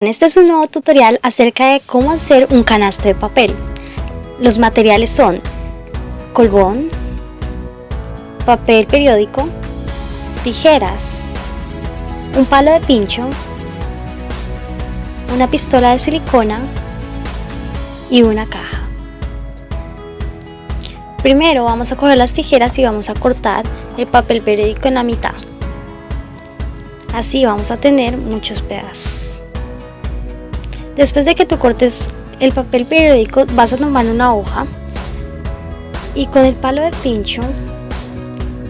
Este es un nuevo tutorial acerca de cómo hacer un canasto de papel. Los materiales son colbón, papel periódico, tijeras, un palo de pincho, una pistola de silicona y una caja. Primero vamos a coger las tijeras y vamos a cortar el papel periódico en la mitad. Así vamos a tener muchos pedazos. Después de que tú cortes el papel periódico vas a tomar una hoja y con el palo de pincho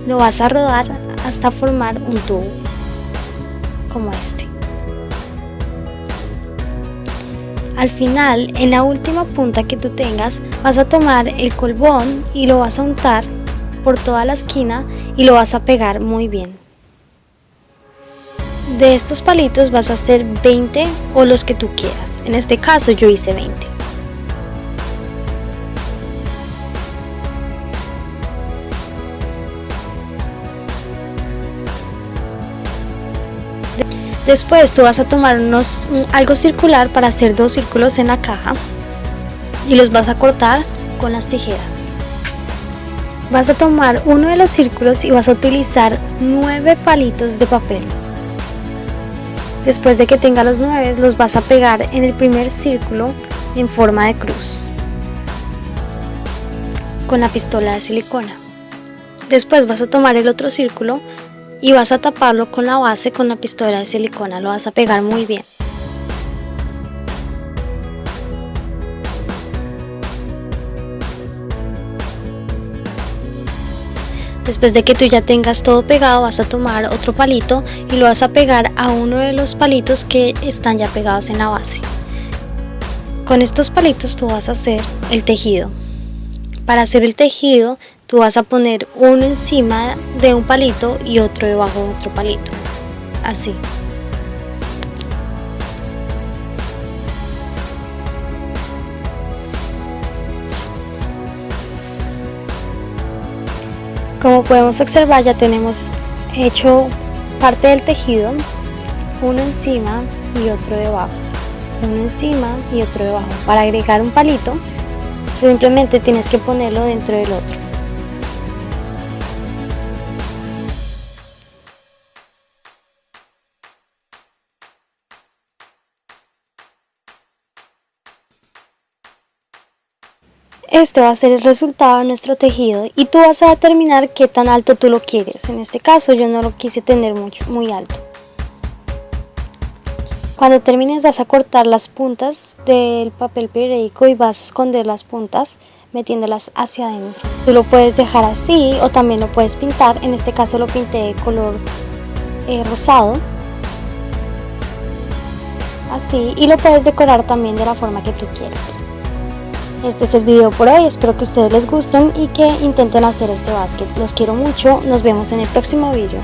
lo vas a rodar hasta formar un tubo como este. Al final, en la última punta que tú tengas, vas a tomar el colbón y lo vas a untar por toda la esquina y lo vas a pegar muy bien. De estos palitos vas a hacer 20 o los que tú quieras. En este caso yo hice 20. Después tú vas a tomar unos, algo circular para hacer dos círculos en la caja y los vas a cortar con las tijeras. Vas a tomar uno de los círculos y vas a utilizar nueve palitos de papel. Después de que tenga los nueve, los vas a pegar en el primer círculo en forma de cruz con la pistola de silicona. Después vas a tomar el otro círculo y vas a taparlo con la base con la pistola de silicona, lo vas a pegar muy bien. Después de que tú ya tengas todo pegado vas a tomar otro palito y lo vas a pegar a uno de los palitos que están ya pegados en la base. Con estos palitos tú vas a hacer el tejido. Para hacer el tejido tú vas a poner uno encima de un palito y otro debajo de otro palito. Así. Como podemos observar ya tenemos hecho parte del tejido, uno encima y otro debajo, uno encima y otro debajo. Para agregar un palito simplemente tienes que ponerlo dentro del otro. Este va a ser el resultado de nuestro tejido y tú vas a determinar qué tan alto tú lo quieres. En este caso yo no lo quise tener mucho, muy alto. Cuando termines vas a cortar las puntas del papel periódico y vas a esconder las puntas metiéndolas hacia adentro. Tú lo puedes dejar así o también lo puedes pintar. En este caso lo pinté de color eh, rosado. Así y lo puedes decorar también de la forma que tú quieras. Este es el video por hoy, espero que ustedes les gusten y que intenten hacer este básquet. Los quiero mucho, nos vemos en el próximo video.